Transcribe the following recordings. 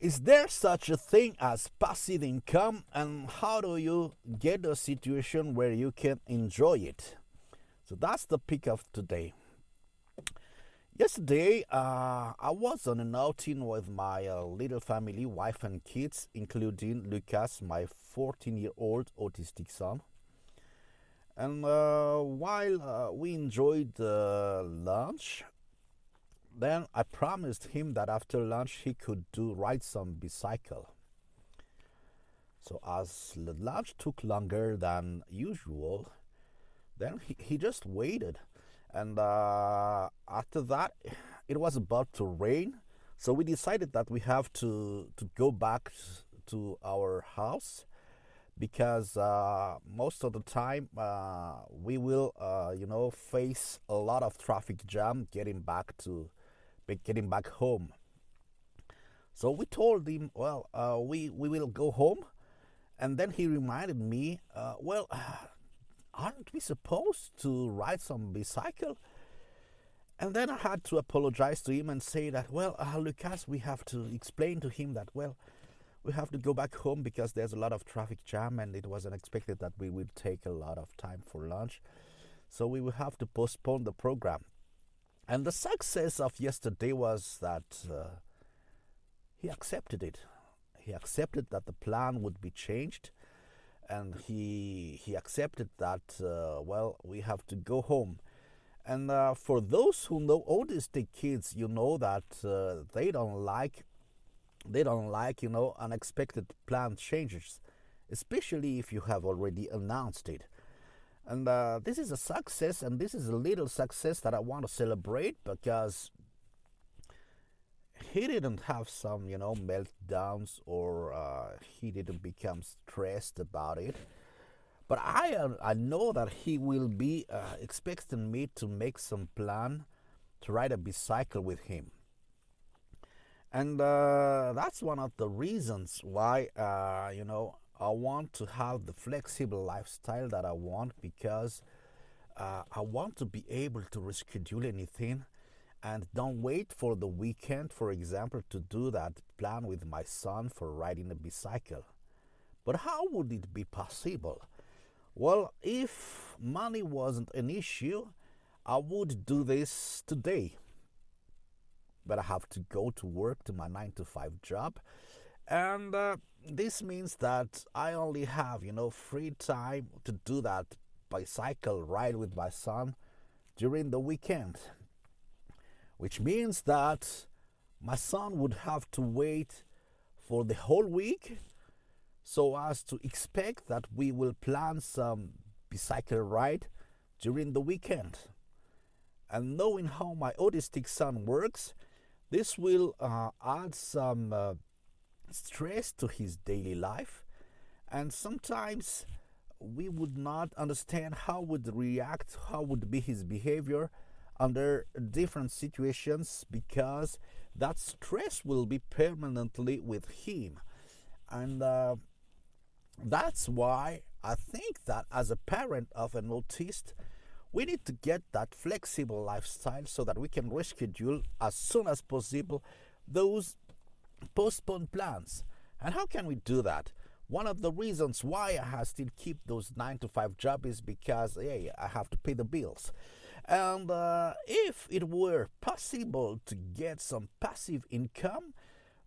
Is there such a thing as passive income, and how do you get a situation where you can enjoy it? So that's the pick of today. Yesterday, uh, I was on an outing with my uh, little family, wife, and kids, including Lucas, my 14 year old autistic son. And uh, while uh, we enjoyed lunch, then I promised him that after lunch he could do ride some bicycle. So as the lunch took longer than usual, then he, he just waited. And uh, after that, it was about to rain. So we decided that we have to, to go back to our house because uh, most of the time uh, we will, uh, you know, face a lot of traffic jam getting back to getting back home. So we told him, well, uh, we, we will go home. And then he reminded me, uh, well, aren't we supposed to ride some bicycle? And then I had to apologize to him and say that, well, uh, Lucas, we have to explain to him that, well, we have to go back home because there's a lot of traffic jam and it was unexpected that we would take a lot of time for lunch. So we will have to postpone the program. And the success of yesterday was that uh, he accepted it. He accepted that the plan would be changed, and he he accepted that uh, well we have to go home. And uh, for those who know autistic kids, you know that uh, they don't like they don't like you know unexpected plan changes, especially if you have already announced it. And uh, this is a success, and this is a little success that I want to celebrate because he didn't have some, you know, meltdowns or uh, he didn't become stressed about it. But I, uh, I know that he will be uh, expecting me to make some plan to ride a bicycle with him. And uh, that's one of the reasons why, you know, I want to have the flexible lifestyle that I want because uh, I want to be able to reschedule anything and don't wait for the weekend, for example, to do that plan with my son for riding a bicycle. But how would it be possible? Well, if money wasn't an issue, I would do this today. But I have to go to work to my 9 to 5 job and uh, this means that I only have, you know, free time to do that bicycle ride with my son during the weekend. Which means that my son would have to wait for the whole week so as to expect that we will plan some bicycle ride during the weekend. And knowing how my autistic son works, this will uh, add some uh, stress to his daily life and sometimes we would not understand how would react how would be his behavior under different situations because that stress will be permanently with him. And uh, that's why i think that as a parent of an autist we need to get that flexible lifestyle so that we can reschedule as soon as possible those postpone plans. And how can we do that? One of the reasons why I still keep those nine to five job is because hey, I have to pay the bills. And uh, if it were possible to get some passive income,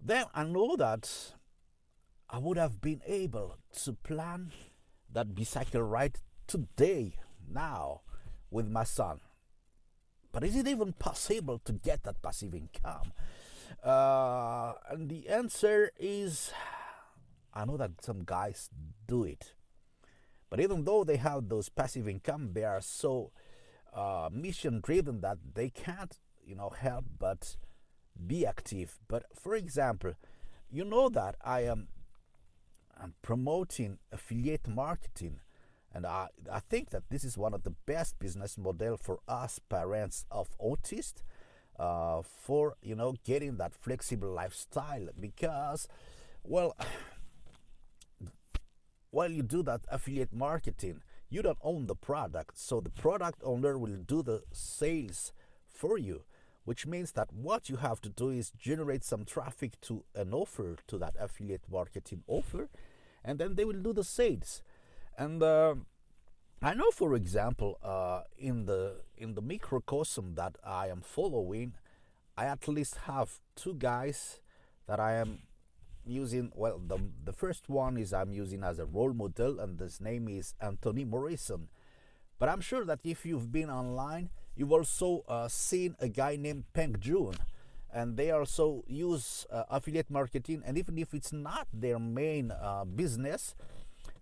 then I know that I would have been able to plan that bicycle ride today, now, with my son. But is it even possible to get that passive income? Uh, and the answer is I know that some guys do it. But even though they have those passive income, they are so uh, mission driven that they can't, you know, help but be active. But for example, you know that I am I'm promoting affiliate marketing. And I, I think that this is one of the best business model for us parents of autists uh, for you know getting that flexible lifestyle because well while you do that affiliate marketing you don't own the product. So the product owner will do the sales for you which means that what you have to do is generate some traffic to an offer to that affiliate marketing offer and then they will do the sales. And uh, i know for example uh, in the in the microcosm that i am following i at least have two guys that i am using. Well the, the first one is i'm using as a role model and his name is anthony morrison. But i'm sure that if you've been online you've also uh, seen a guy named peng joon and they also use uh, affiliate marketing. And even if it's not their main uh, business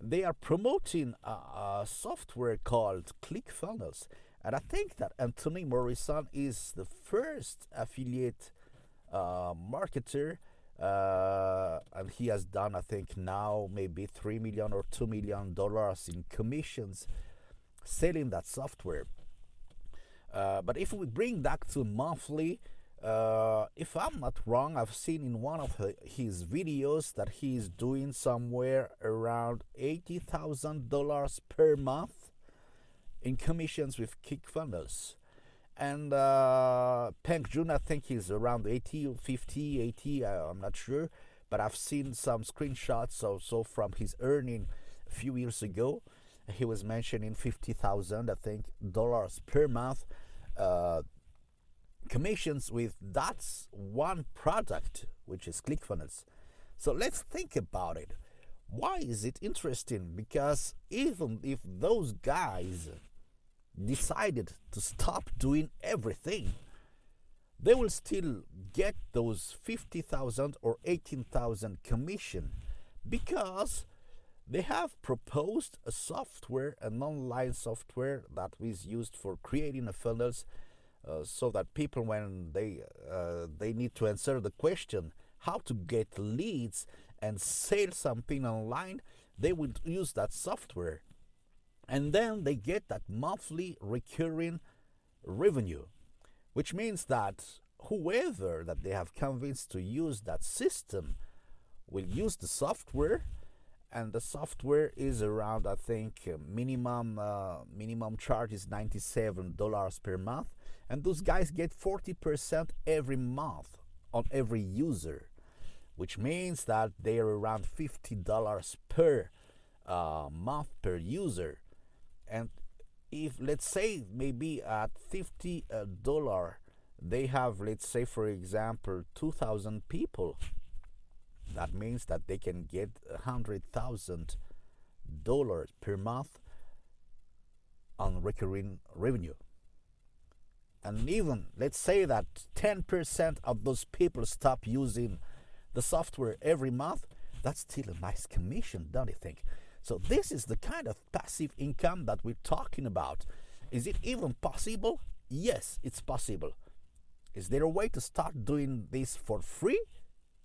they are promoting a, a, software called clickfunnels. And i think that anthony morrison is the first affiliate uh, marketer uh, and he has done i think now maybe 3 million or 2 million dollars in commissions selling that software. Uh, but if we bring that to monthly uh, if i'm not wrong i've seen in one of his videos that he's doing somewhere around $80000 per month in commissions with clickfunnels and uh, Peng Joon, I think he's around 80, 50, 80, I'm not sure, but I've seen some screenshots also from his earning a few years ago. He was mentioning 50,000, I think, dollars per month uh, commissions with that's one product, which is ClickFunnels. So let's think about it. Why is it interesting? Because even if those guys decided to stop doing everything, they will still get those 50,000 or 18,000 commission because they have proposed a software, an online software that is used for creating a funnels uh, so that people when they uh, they need to answer the question how to get leads and sell something online, they would use that software. And then they get that monthly recurring revenue, which means that whoever that they have convinced to use that system will use the software. And the software is around i think minimum uh, minimum charge is $97 per month and those guys get 40% every month on every user which means that they are around $50 per uh, month per user. And if let's say maybe at 50 uh, dollar they have let's say for example 2000 people that means that they can get hundred thousand dollars per month on recurring revenue and even let's say that 10% of those people stop using the software every month that's still a nice commission don't you think so this is the kind of passive income that we're talking about. Is it even possible? Yes, it's possible. Is there a way to start doing this for free?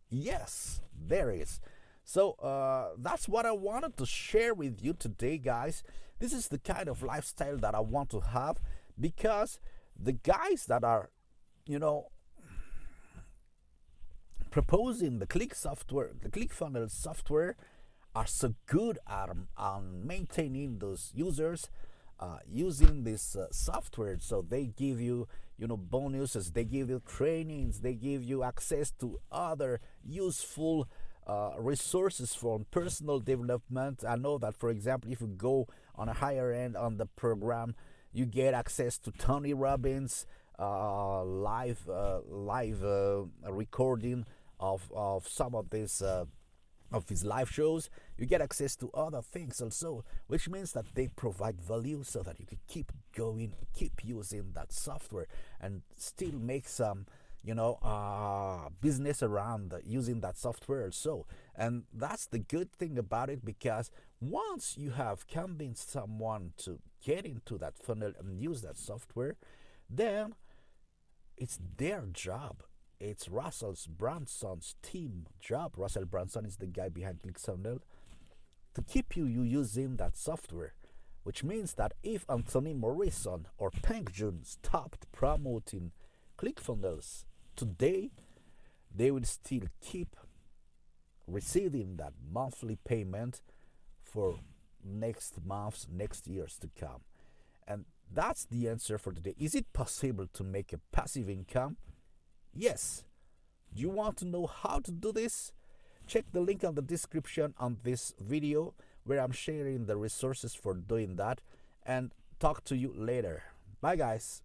Yes, there is. So uh, that's what I wanted to share with you today, guys. This is the kind of lifestyle that I want to have because the guys that are, you know, proposing the click software, the ClickFunnels software, are so good at um, maintaining those users uh, using this uh, software. So they give you you know bonuses they give you trainings they give you access to other useful uh, resources for personal development. I know that for example if you go on a higher end on the program you get access to tony robbins uh, live uh, live uh, recording of, of some of these of his live shows, you get access to other things also, which means that they provide value so that you can keep going, keep using that software, and still make some, you know, uh, business around using that software So, And that's the good thing about it because once you have convinced someone to get into that funnel and use that software, then it's their job it's Russell's Brunson's team job. Russell Brunson is the guy behind ClickFunnels to keep you, you using that software. Which means that if Anthony Morrison or Peng Joon stopped promoting ClickFunnels today, they will still keep receiving that monthly payment for next months, next years to come. And that's the answer for today. Is it possible to make a passive income? Yes. Do you want to know how to do this? Check the link on the description on this video where I'm sharing the resources for doing that and talk to you later. Bye guys.